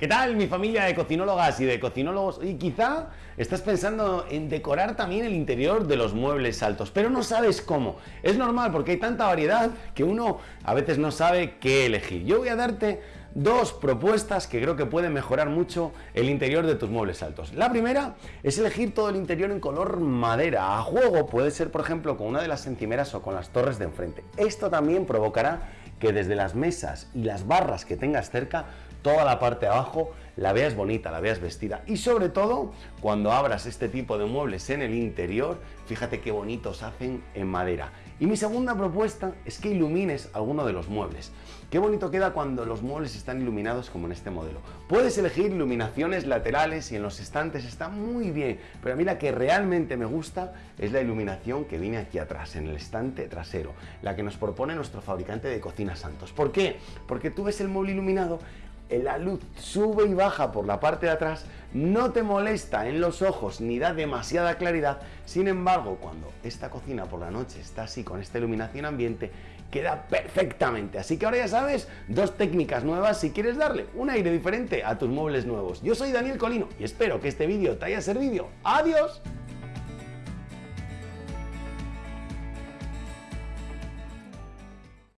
¿Qué tal mi familia de cocinólogas y de cocinólogos? Y quizá estás pensando en decorar también el interior de los muebles altos, pero no sabes cómo. Es normal porque hay tanta variedad que uno a veces no sabe qué elegir. Yo voy a darte dos propuestas que creo que pueden mejorar mucho el interior de tus muebles altos. La primera es elegir todo el interior en color madera. A juego puede ser, por ejemplo, con una de las encimeras o con las torres de enfrente. Esto también provocará que desde las mesas y las barras que tengas cerca, toda la parte de abajo la veas bonita, la veas vestida. Y sobre todo, cuando abras este tipo de muebles en el interior, fíjate qué bonitos hacen en madera. Y mi segunda propuesta es que ilumines alguno de los muebles. Qué bonito queda cuando los muebles están iluminados como en este modelo. Puedes elegir iluminaciones laterales y en los estantes está muy bien, pero a mí la que realmente me gusta es la iluminación que viene aquí atrás, en el estante trasero, la que nos propone nuestro fabricante de cocina Santos. ¿Por qué? Porque tú ves el mueble iluminado la luz sube y baja por la parte de atrás, no te molesta en los ojos ni da demasiada claridad, sin embargo cuando esta cocina por la noche está así con esta iluminación ambiente, queda perfectamente. Así que ahora ya sabes, dos técnicas nuevas si quieres darle un aire diferente a tus muebles nuevos. Yo soy Daniel Colino y espero que este vídeo te haya servido. ¡Adiós!